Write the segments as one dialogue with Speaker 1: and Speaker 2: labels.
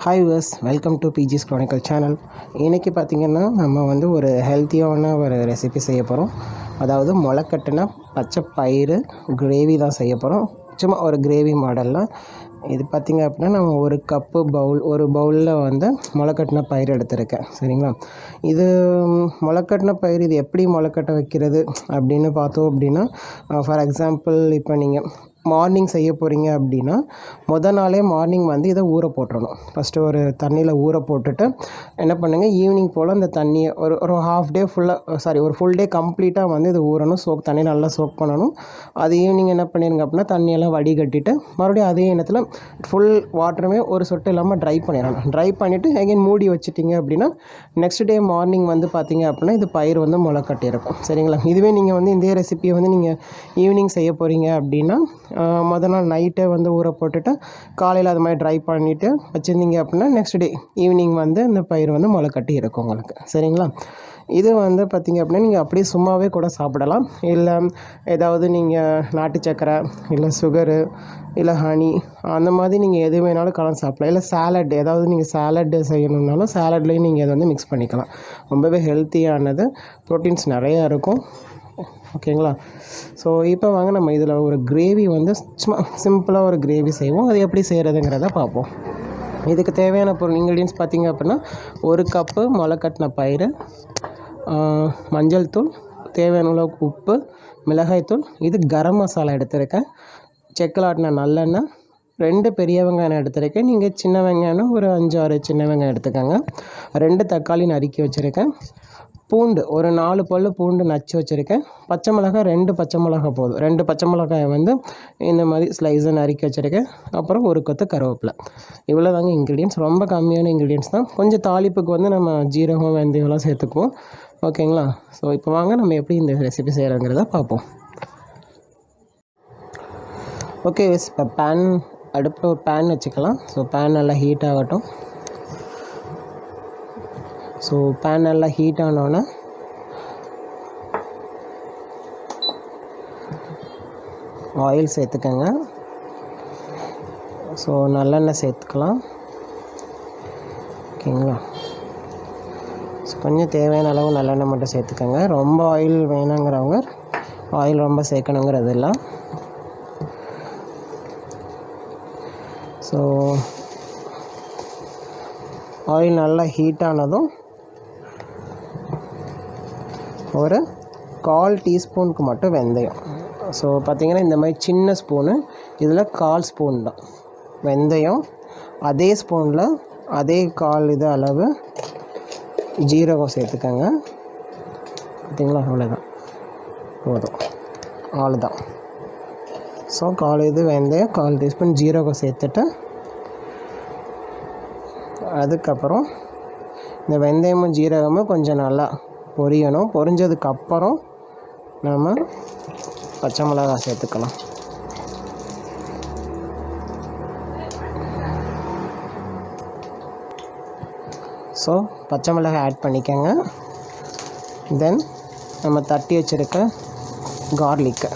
Speaker 1: Hi viewers welcome to Biji's chronicle channel இன்றைக்கி பார்த்திங்கன்னா நம்ம வந்து ஒரு ஹெல்த்தியான ஒரு ரெசிபி செய்ய போகிறோம் அதாவது முளைக்கட்டுனா பச்சை பயிறு கிரேவி தான் செய்ய போகிறோம் சும்மா ஒரு கிரேவி மாடலில் இது பார்த்திங்க அப்படின்னா நம்ம ஒரு கப்பு பவுல் ஒரு பவுலில் வந்து முளைக்கட்டின பயிர் எடுத்திருக்கேன். சரிங்களா? இது முளைக்கட்டின பயிர் இது எப்படி முளைக்கட்ட வைக்கிறது அப்படின்னு பார்த்தோம் அப்படின்னா ஃபார் எக்ஸாம்பிள் இப்போ நீங்கள் மார்னிங் செய்ய போகிறீங்க அப்படின்னா மொதல் நாளே மார்னிங் வந்து இதை ஊற போட்டுறணும். ஃபஸ்ட்டு ஒரு தண்ணியில் ஊற போட்டுட்டு என்ன பண்ணுங்கள் ஈவினிங் போல் அந்த தண்ணியை ஒரு ஒரு ஹாஃப் டே ஃபுல்லாக சாரி ஒரு ஃபுல் டே கம்ப்ளீட்டாக வந்து இது ஊறணும் சோக் தண்ணி நல்லா சோக் பண்ணணும். அது ஈவினிங் என்ன பண்ணிடுங்க அப்படின்னா தண்ணியெல்லாம் வடிகட்டிட்டு மறுபடியும் அதே எண்ணத்தில் ஃபுல் வாட்டருமே ஒரு சொட்டு இல்லாமல் ட்ரை பண்ணிடணும். ட்ரை பண்ணிவிட்டு அகைன் மூடி வச்சுட்டிங்க அப்படின்னா நெக்ஸ்ட் டே மார்னிங் வந்து பார்த்தீங்க அப்படின்னா இது பயிர் வந்து முளை கட்டியிருக்கும் சரிங்களா? இதுவே நீங்கள் வந்து இந்த ரெசிபியை வந்து நீங்கள் ஈவினிங் செய்ய போகிறீங்க அப்படின்னா மொதல் நாள் நைட்டே வந்து ஊற போட்டுட்டு காலையில் அது மாதிரி ட்ரை பண்ணிவிட்டு வச்சுருந்தீங்க அப்படின்னா நெக்ஸ்ட் டே ஈவினிங் வந்து இந்த பயிர் வந்து முளை கட்டி இருக்கும் உங்களுக்கு. சரிங்களா? இது வந்து பார்த்திங்க அப்படின்னா நீங்கள் அப்படியே சும்மாவே கூட சாப்பிடலாம். இல்லை ஏதாவது நீங்கள் நாட்டு சக்கரை இல்லை சுகரு இல்லை ஹனி அந்த மாதிரி நீங்கள் எது வேணாலும் கலந்து சாப்பிடலாம். இல்லை சாலட் ஏதாவது நீங்கள் சாலட் செய்யணுன்னாலும் சாலட்லேயும் நீங்கள் இதை வந்து மிக்ஸ் பண்ணிக்கலாம். ரொம்பவே ஹெல்த்தியானது ப்ரோட்டீன்ஸ் நிறையா இருக்கும். ஓகேங்களா? ஸோ இப்போ வாங்க நம்ம இதில் ஒரு கிரேவி வந்து சும்மா சிம்பிளாக ஒரு கிரேவி செய்வோம். அது எப்படி செய்கிறதுங்கிறத பார்ப்போம். இதுக்கு தேவையான பொருள் இன்க்ரீடியன்ஸ் பார்த்திங்க அப்படின்னா ஒரு கப்பு முளைக்கட்டின பயிறு மஞ்சள் தூள் தேவையான அளவுக்கு உப்பு மிளகாய்த்தூள் இது கரம் மசாலா எடுத்திருக்கேன். செக்கில் ஆட்டின நல்லெண்ணெய் ரெண்டு பெரிய வெங்காயம் எடுத்திருக்கேன். நீங்கள் சின்ன வெங்காயம் ஒரு அஞ்சு ஆறு சின்ன வெங்காயம் எடுத்துக்கோங்க. ரெண்டு தக்காளி நறுக்கி வச்சுருக்கேன். பூண்டு ஒரு நாலு பல் பூண்டு நச்சு வச்சுருக்கேன். பச்சை மிளகாய் ரெண்டு பச்சை மிளகாய் போதும். ரெண்டு பச்சை மிளகாயை வந்து இந்த மாதிரி ஸ்லைஸை நறுக்கி வச்சுருக்கேன். அப்புறம் ஒரு கொத்து கருவேப்பிலை. இவ்வளோ தாங்க இன்க்ரீடியன்ஸ் ரொம்ப கம்மியான இன்க்ரீடியன்ஸ் தான். கொஞ்சம் தாளிப்புக்கு வந்து நம்ம ஜீரகம் வெந்தயம்லாம் சேர்த்துக்குவோம். ஓகேங்களா? ஸோ இப்போ வாங்க நம்ம எப்படி இந்த ரெசிபி செய்கிறோங்கிறத பார்ப்போம். ஓகே இப்போ பேன் அடுப்பில் ஒரு பேன் வச்சுக்கலாம். ஸோ பேன் நல்லா ஹீட் ஆகட்டும். ஸோ பேன் நல்லா ஹீட் ஆனோன்னே ஆயில் சேர்த்துக்கங்க. ஸோ நல்லெண்ணெய் சேர்த்துக்கலாம். ஓகேங்களா? ஸோ கொஞ்சம் தேவையான அளவு நல்லெண்ணெய் மட்டும் சேர்த்துக்கோங்க. ரொம்ப ஆயில் வேணுங்கிறவங்க ஆயில் ரொம்ப சேர்க்கணுங்கிறது இல்லை ஸோ ஆயில் நல்லா ஹீட் ஆனதும் ஒரு கால் டீஸ்பூனுக்கு மட்டும் வெந்தயம். ஸோ பார்த்திங்கன்னா இந்த மாதிரி சின்ன ஸ்பூனு இதில் கால் ஸ்பூன் தான். வெந்தயம் அதே ஸ்பூனில் அதே கால் இது அளவு ஜீரகம் சேர்த்துக்கோங்க. பார்த்தீங்களா? அவ்வளோதான் போதும். அவ்வளோதான் ஸோ கால் இது வெந்தயம் கால் டீஸ்பூன் ஜீரகம் சேர்த்துட்டு அதுக்கப்புறம் இந்த வெந்தயமும் ஜீரகமும் கொஞ்சம் நல்லா பொரியணும். பொரிஞ்சதுக்கப்புறம் நம்ம பச்சை மிளகாய் சேர்த்துக்கலாம். ஸோ பச்சை மிளகாய் ஆட் பண்ணிக்கோங்க. தென் நம்ம தட்டி வச்சுருக்க கார்லிக்கு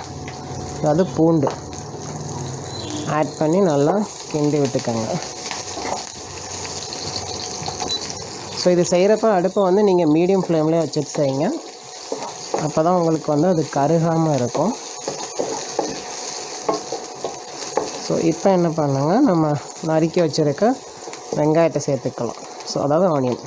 Speaker 1: அதாவது பூண்டு ஆட் பண்ணி நல்லா கிண்டி விட்டுக்கோங்க. ஸோ இது செய்கிறப்ப அடுப்பை வந்து நீங்கள் மீடியம் ஃப்ளேம்லேயே வச்சுட்டு செய்யுங்க. அப்போ தான் உங்களுக்கு வந்து அது கருகாமல் இருக்கும். ஸோ இப்போ என்ன பண்ணுங்க? நம்ம நறுக்கி வச்சுருக்க வெங்காயத்தை சேர்த்துக்கலாம். ஸோ அதாவது ஆனியன்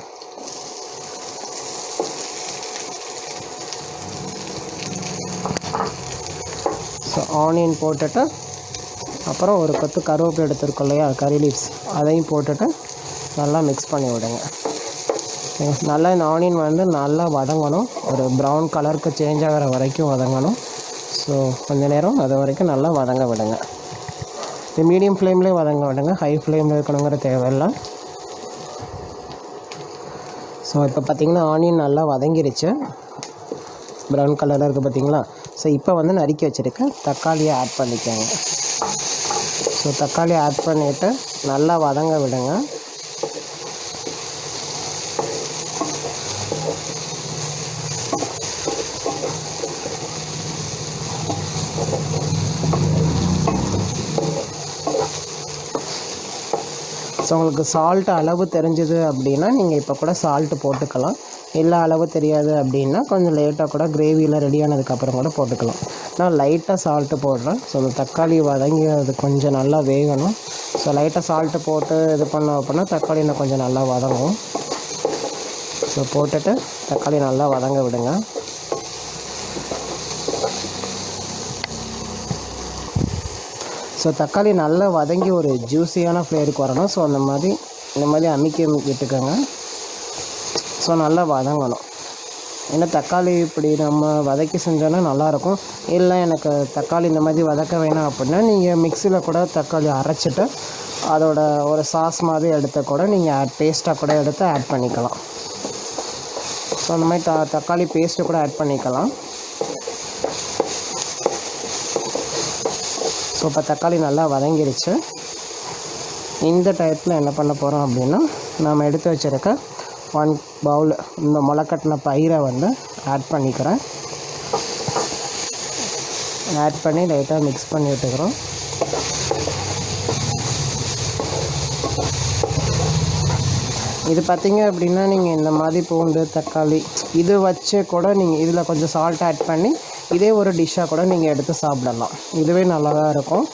Speaker 1: ஸோ ஆனியன் போட்டுட்டு அப்புறம் ஒரு பத்து கருவேப்பிலை எடுத்துருக்கோம் இல்லையா? கறி லீவ்ஸ் அதையும் போட்டுட்டு நல்லா மிக்ஸ் பண்ணி விடுங்க. நல்லா இந்த ஆனியன் வந்து நல்லா வதங்கணும். ஒரு ப்ரௌன் கலருக்கு சேஞ்ச் ஆகிற வரைக்கும் வதங்கணும். ஸோ கொஞ்ச நேரம் அது வரைக்கும் நல்லா வதங்க விடுங்க. இது மீடியம் ஃப்ளேம்லேயே வதங்க விடுங்க. ஹை ஃப்ளேமில் இருக்கணுங்கிற தேவையில்லை. ஸோ இப்போ பார்த்திங்கன்னா ஆனியன் நல்லா வதங்கிருச்சு. ப்ரௌன் கலரில் இருக்குது பார்த்திங்களா ஸோ இப்போ வந்து நறுக்கி வச்சுருக்கேன் தக்காளியை ஆட் பண்ணிக்கோங்க. ஸோ தக்காளி ஆட் பண்ணிவிட்டு நல்லா வதங்க விடுங்க. ஸோ உங்களுக்கு சால்ட் அளவு தெரிஞ்சது அப்படின்னா நீங்கள் இப்போ கூட சால்ட்டு போட்டுக்கலாம். இல்லை அளவு தெரியாது அப்படின்னா கொஞ்சம் லேட்டாக கூட கிரேவியில் ரெடி ஆனதுக்கப்புறம் கூட போட்டுக்கலாம். நான் லைட்டாக சால்ட்டு போடுறேன். ஸோ அந்த தக்காளி வதங்கி அது கொஞ்சம் நல்லா வேகணும். ஸோ லைட்டாக சால்ட்டு போட்டு இது பண்ணோம் அப்படின்னா தக்காளி இன்னும் கொஞ்சம் நல்லா வதங்கும். ஸோ போட்டுட்டு தக்காளி நல்லா வதங்க விடுங்க. ஸோ தக்காளி நல்லா வதங்கி ஒரு ஜூஸியான ஃப்ளேவருக்கு வரணும். ஸோ அந்த மாதிரி இந்த மாதிரி அமுக்கி விட்டுக்கோங்க ஸோ நல்லா வதங்கணும். ஏன்னா தக்காளி இப்படி நம்ம வதக்கி செஞ்சோன்னா நல்லாயிருக்கும். இல்லை எனக்கு தக்காளி இந்த மாதிரி வதக்க வேணாம் அப்படின்னா நீங்கள் மிக்சியில் கூட தக்காளி அரைச்சிட்டு அதோட ஒரு சாஸ் மாதிரி எடுத்து கூட நீங்கள் ஆட் பேஸ்ட்டாக கூட எடுத்து ஆட் பண்ணிக்கலாம். ஸோ அந்த மாதிரி த தக்காளி பேஸ்ட்டு கூட ஆட் பண்ணிக்கலாம். ஸோ இப்போ தக்காளி நல்லா வதங்கிருச்சு. இந்த டயத்தில் என்ன பண்ண போகிறோம் அப்படின்னா நாம் எடுத்து வச்சுருக்க ஒன் பவுல் இந்த முளைக்கட்டின பயிரை வந்து ஆட் பண்ணிக்கிறேன். ஆட் பண்ணி லைட்டாக மிக்ஸ் பண்ணி விட்டுக்கிறோம். இது பார்த்திங்க அப்படின்னா நீங்கள் இந்த மாதிரி பூண்டு தக்காளி இது வச்சு கூட நீங்கள் இதில் கொஞ்சம் சால்ட் ஆட் பண்ணி இதே ஒரு டிஷ்ஷாக கூட நீங்கள் எடுத்து சாப்பிடலாம். இதுவே நல்லா தான் இருக்கும்.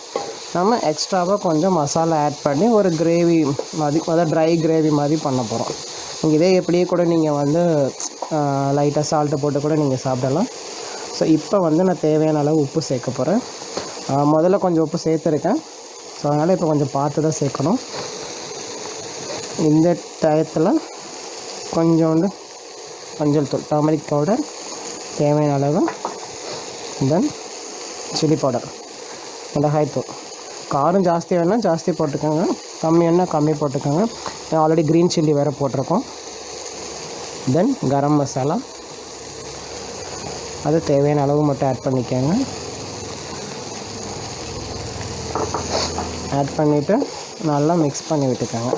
Speaker 1: நம்ம எக்ஸ்ட்ராவாக கொஞ்சம் மசாலா ஆட் பண்ணி ஒரு கிரேவி மாதிரி அதாவது ட்ரை கிரேவி மாதிரி பண்ண போகிறோம் நீங்கள் இதே எப்படியே கூட நீங்கள் வந்து லைட்டாக சால்ட்டு போட்டு கூட நீங்கள் சாப்பிடலாம். ஸோ இப்போ வந்து நான் தேவையான அளவு உப்பு சேர்க்க போகிறேன் முதல்ல கொஞ்சம் உப்பு சேர்த்துருக்கேன். ஸோ அதனால் இப்போ கொஞ்சம் பார்த்து தான் சேர்க்கணும். இந்த டயத்தில் கொஞ்சோண்டு மஞ்சள் தூள் டர்மரிக் பவுடர் தேவையான அளவு தென் சில்லி பவுடர் மிளகாய் காரம் ஜாஸ்தி வேணால் ஜாஸ்தி போட்டுக்கோங்க. கம்மி வேணால் கம்மி போட்டுக்கோங்க. ஆல்ரெடி க்ரீன் சில்லி வேறு போட்டிருக்கோம். தென் கரம் மசாலா. அது தேவையான அளவு மட்டும் ஆட் பண்ணிக்கோங்க. ஆட் பண்ணிவிட்டு நல்லா மிக்ஸ் பண்ணி விட்டுக்கோங்க.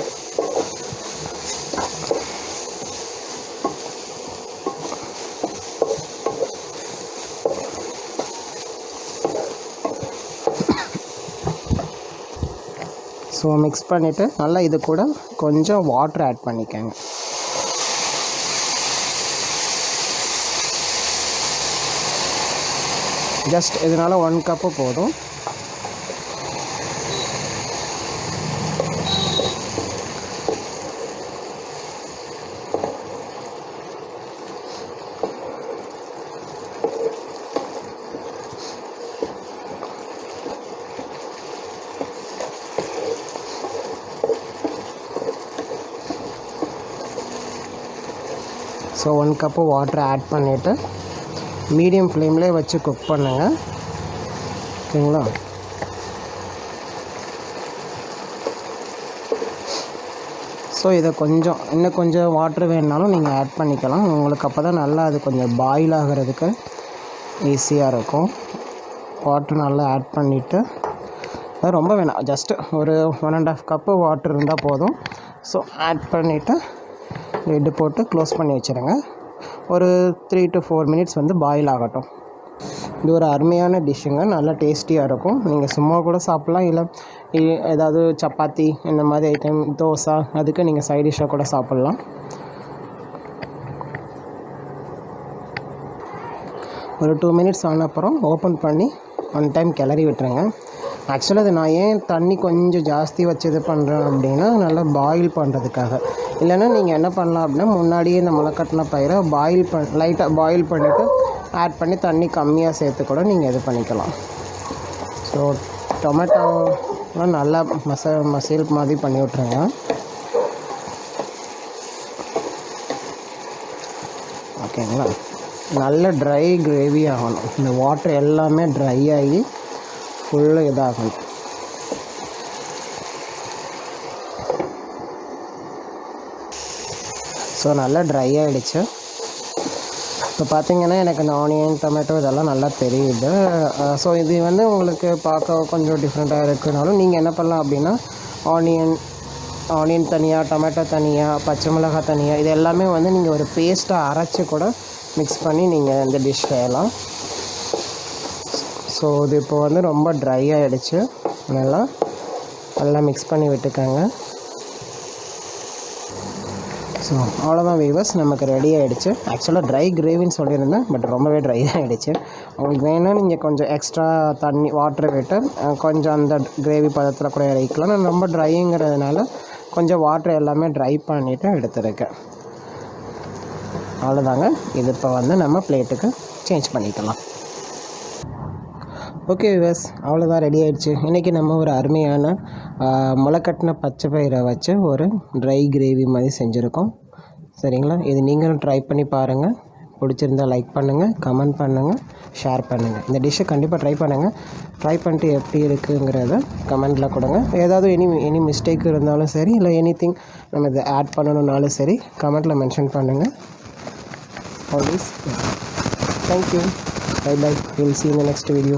Speaker 1: ஸோ மிக்ஸ் பண்ணிவிட்டு நல்லா இது கூட கொஞ்சம் வாட்டர் ஆட் பண்ணிக்கோங்க. ஜஸ்ட் இதனால் ஒன் கப்பு போதும். So one cup water add பண்ணிவிட்டு மீடியம் ஃப்ளேம்லேயே வச்சு குக் பண்ணுங்கள் ஓகேங்களா? ஸோ இதை கொஞ்சம் இன்னும் கொஞ்சம் வாட்ரு வேணுனாலும் நீங்கள் ஆட் பண்ணிக்கலாம். உங்களுக்கு அப்போ தான் நல்லா அது கொஞ்சம் பாயில் ஆகிறதுக்கு ஈஸியாக இருக்கும். வாட்டர் நல்லா ஆட் பண்ணிவிட்டு அது ரொம்ப வேணாம். ஜஸ்ட்டு ஒரு one and half cup water இருந்தால் போதும். ஸோ ஆட் பண்ணிவிட்டு லிட்டு போட்டு க்ளோஸ் பண்ணி வச்சுருங்க. ஒரு த்ரீ டு ஃபோர் மினிட்ஸ் வந்து பாயில் ஆகட்டும். இது ஒரு அருமையான டிஷ்ஷுங்க நல்லா டேஸ்டியாக இருக்கும். நீங்கள் சும்மா கூட சாப்பிட்லாம். இல்லை ஏதாவது சப்பாத்தி இந்த மாதிரி ஐட்டம் தோசை அதுக்கு நீங்கள் சைட் டிஷ்ஷாக கூட சாப்பிட்லாம். ஒரு டூ மினிட்ஸ் ஆன அப்புறம் ஓப்பன் பண்ணி ஒன் டைம் கிளறி விட்டுருங்க. ஆக்சுவலாக அது நான் ஏன் தண்ணி கொஞ்சம் ஜாஸ்தி வச்சு இது பண்ணுறேன் அப்படின்னா நல்லா பாயில் பண்ணுறதுக்காக இல்லைன்னா நீங்கள் என்ன பண்ணலாம் அப்படின்னா முன்னாடியே இந்த முளைக்கட்டின பயிரை பாயில் பண் லைட்டாக பாயில் பண்ணிவிட்டு ஆட் பண்ணி தண்ணி கம்மியாக சேர்த்து கூட நீங்கள் இது பண்ணிக்கலாம். ஸோ டொமேட்டோலாம் நல்லா மச மசில் மாதிரி பண்ணி விட்ருங்க ஓகேங்களா நல்ல ட்ரை கிரேவி ஆகணும். இந்த வாட்டர் எல்லாமே ட்ரை ஆகி ஃபுல்லாக இதாகும். ஸோ நல்லா ட்ரை ஆகிடுச்சு இப்போ பார்த்தீங்கன்னா எனக்கு இந்த ஆனியன் டொமேட்டோ இதெல்லாம் நல்லா தெரியுது. ஸோ இது வந்து உங்களுக்கு பார்க்க கொஞ்சம் டிஃப்ரெண்ட்டாக இருக்குனாலும் நீங்கள் என்ன பண்ணலாம் அப்படின்னா ஆனியன் ஆனியன் தனியாக டொமேட்டோ தனியாக பச்சை மிளகாய் தனியாக இது எல்லாமே வந்து நீங்கள் ஒரு பேஸ்ட்டாக அரைச்சி கூட மிக்ஸ் பண்ணி நீங்கள் இந்த டிஷ் செய்யலாம். ஸோ இது இப்போ வந்து ரொம்ப ட்ரை ஆகிடுச்சு நல்லா நல்லா மிக்ஸ் பண்ணி விட்டுக்கோங்க. ஸோ அவ்வளோதான் வீவர்ஸ் நமக்கு ரெடி ஆகிடுச்சு ஆக்சுவலாக ட்ரை கிரேவின்னு சொல்லியிருந்தேன் பட் ரொம்பவே ட்ரை ஆகிடுச்சு உங்களுக்கு வேணும்னா நீங்கள் கொஞ்சம் எக்ஸ்ட்ரா தண்ணி வாட்டர் விட்டு கொஞ்சம் அந்த கிரேவி பதத்தில் கூட இறக்கலாம் நான் ரொம்ப ட்ரைங்கிறதுனால கொஞ்சம் வாட்டர் எல்லாமே ட்ரை பண்ணிவிட்டு எடுத்துருக்கேன். அவ்வளோதாங்க இது இப்போ வந்து நம்ம பிளேட்டுக்கு சேஞ்ச் பண்ணிக்கலாம். ஓகே விவஸ் அவ்வளோதான் ரெடி ஆகிடுச்சு இன்றைக்கி நம்ம ஒரு அருமையான முளைக்கட்டின பச்சை பயிரை வச்சு ஒரு ட்ரை கிரேவி மாதிரி செஞ்சுருக்கோம். சரிங்களா? இது நீங்களும் ட்ரை பண்ணி பாருங்கள் பிடிச்சிருந்தா லைக் பண்ணுங்கள் கமெண்ட் பண்ணுங்கள் ஷேர் பண்ணுங்கள் இந்த டிஷ்ஷை கண்டிப்பாக ட்ரை பண்ணுங்கள் ட்ரை பண்ணிட்டு எப்படி இருக்குங்கிறத கமெண்ட்டில் கொடுங்க. ஏதாவது எனி எனி மிஸ்டேக் இருந்தாலும் சரி இல்லை எனி திங் நம்ம இதை ஆட் பண்ணணுன்னாலும் சரி கமெண்ட்டில் மென்ஷன் பண்ணுங்கள் always thank you you. Bye bye. We'll see you in the next video.